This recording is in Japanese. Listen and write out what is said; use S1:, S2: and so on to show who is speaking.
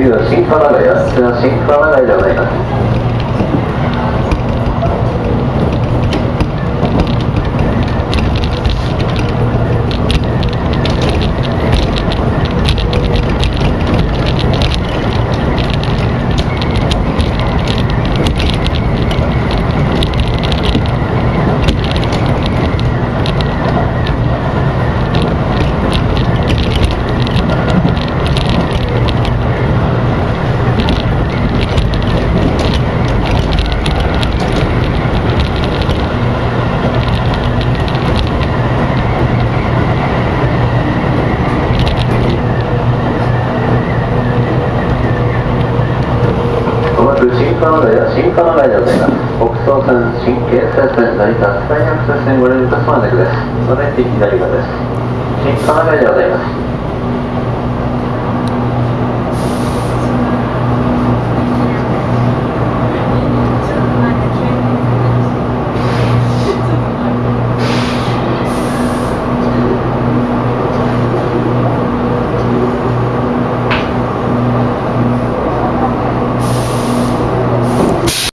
S1: 次は新金谷や新金谷でございかく新金谷や新金谷でございます北総線新京成線成田スカイアクセス線ご利用いたすまでですそれで左側です新金谷でございます